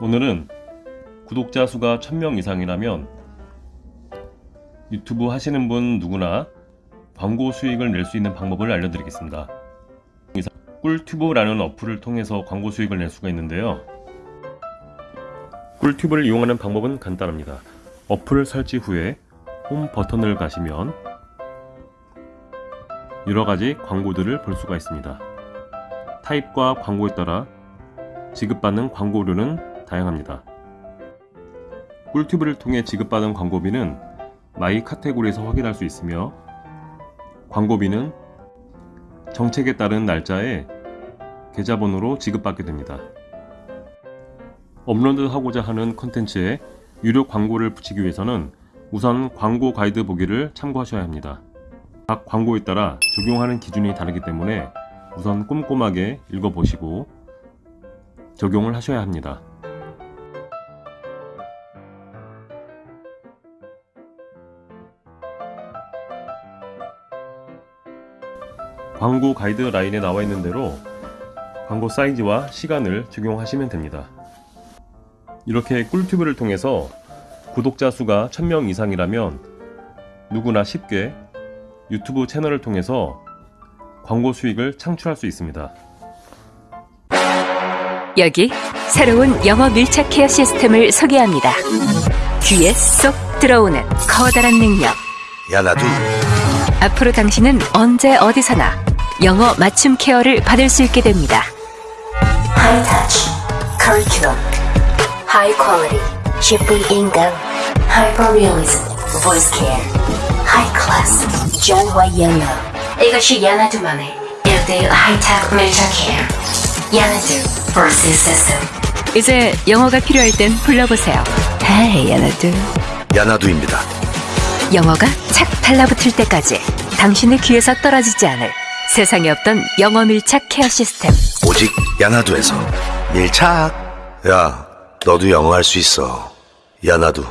오늘은 구독자 수가 1000명 이상이라면 유튜브 하시는 분 누구나 광고 수익을 낼 수 있는 방법을 알려드리겠습니다. 꿀튜브라는 어플을 통해서 광고 수익을 낼 수가 있는데요. 꿀튜브를 이용하는 방법은 간단합니다. 어플 설치 후에 홈 버튼을 가시면 여러가지 광고들을 볼 수가 있습니다. 타입과 광고에 따라 지급받는 광고료는 다양합니다. 꿀튜브를 통해 지급받은 광고비는 마이 카테고리에서 확인할 수 있으며 광고비는 정책에 따른 날짜에 계좌번호로 지급받게 됩니다. 업로드하고자 하는 컨텐츠에 유료 광고를 붙이기 위해서는 우선 광고 가이드 보기를 참고하셔야 합니다. 각 광고에 따라 적용하는 기준이 다르기 때문에 우선 꼼꼼하게 읽어보시고 적용을 하셔야 합니다. 광고 가이드라인에 나와 있는 대로 광고 사이즈와 시간을 적용하시면 됩니다. 이렇게 꿀튜브를 통해서 구독자 수가 1000명 이상이라면 누구나 쉽게 유튜브 채널을 통해서 광고 수익을 창출할 수 있습니다. 여기 새로운 영어 밀착 케어 시스템을 소개합니다. 귀에 쏙 들어오는 커다란 능력. 야 나도 앞으로 당신은 언제 어디서나 영어 맞춤 케어를 받을 수 있게 됩니다. High touch, curriculum, high quality, shipping income, hyper realism, voice care, high class, 전화 영어. 이것이 야나두만의 1대1 하이텍 밀착 케어. 야나두 Voice System. 이제 영어가 필요할 땐 불러보세요. Hey, 야나두. 야 나도입니다. 영어가 착 달라붙을 때까지 당신의 귀에서 떨어지지 않을 세상에 없던 영어 밀착 케어 시스템. 오직 야 나도에서 밀착. 야 너도 영어 할 수 있어. 야 나도.